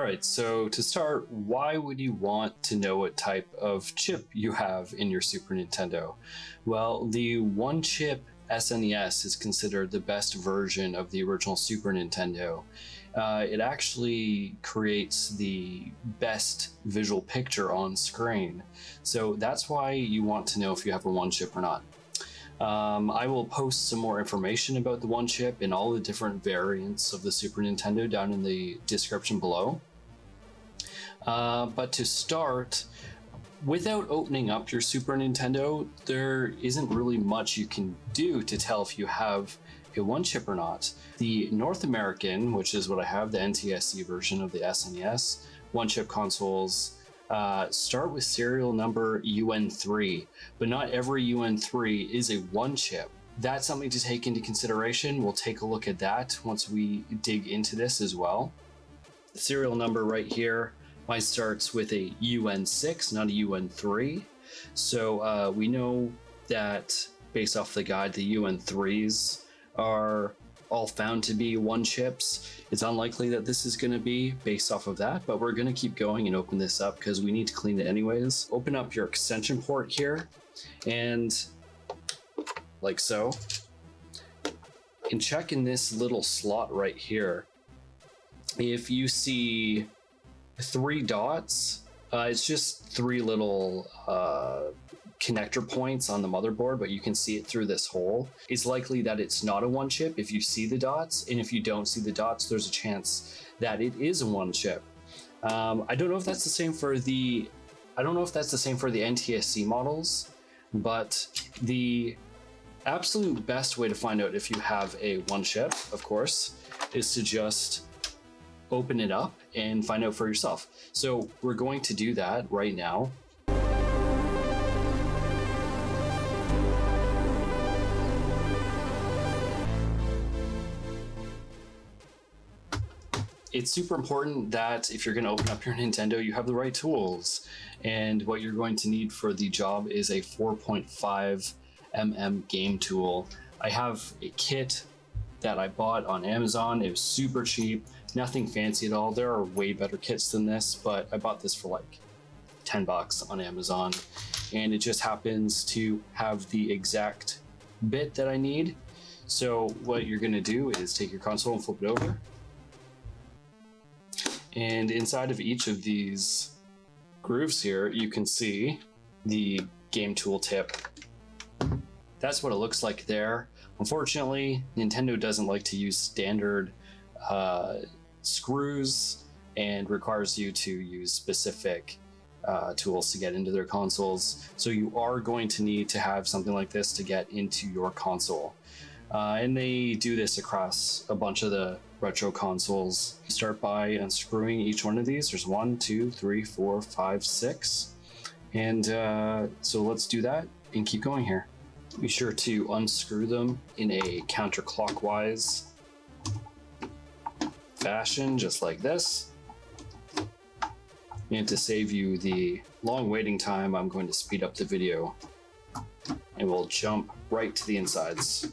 right, so to start, why would you want to know what type of chip you have in your Super Nintendo? Well, the one chip SNES is considered the best version of the original Super Nintendo. Uh, it actually creates the best visual picture on screen. So that's why you want to know if you have a one chip or not. Um, I will post some more information about the one chip and all the different variants of the Super Nintendo down in the description below. Uh, but to start, without opening up your Super Nintendo, there isn't really much you can do to tell if you have a one chip or not. The North American, which is what I have, the NTSC version of the SNES, one chip consoles uh, start with serial number UN3, but not every UN3 is a one chip. That's something to take into consideration. We'll take a look at that once we dig into this as well. The serial number right here, mine starts with a UN6, not a UN3. So uh, we know that based off the guide, the UN3s are all found to be one chips. It's unlikely that this is going to be based off of that, but we're going to keep going and open this up because we need to clean it anyways. Open up your extension port here and like so. And check in this little slot right here. If you see three dots, uh, it's just three little uh, connector points on the motherboard, but you can see it through this hole. It's likely that it's not a one chip if you see the dots, and if you don't see the dots, there's a chance that it is a one chip. Um, I don't know if that's the same for the, I don't know if that's the same for the NTSC models, but the absolute best way to find out if you have a one chip, of course, is to just open it up and find out for yourself. So we're going to do that right now. It's super important that if you're going to open up your Nintendo, you have the right tools. And what you're going to need for the job is a 4.5 mm game tool. I have a kit that I bought on Amazon. It was super cheap, nothing fancy at all. There are way better kits than this, but I bought this for like 10 bucks on Amazon. And it just happens to have the exact bit that I need. So what you're gonna do is take your console and flip it over and inside of each of these grooves here, you can see the game tool tip. That's what it looks like there. Unfortunately, Nintendo doesn't like to use standard uh, screws and requires you to use specific uh, tools to get into their consoles. So you are going to need to have something like this to get into your console. Uh, and they do this across a bunch of the retro consoles. Start by unscrewing each one of these. There's one, two, three, four, five, six. And uh, so let's do that and keep going here. Be sure to unscrew them in a counterclockwise fashion, just like this. And to save you the long waiting time, I'm going to speed up the video and we'll jump right to the insides.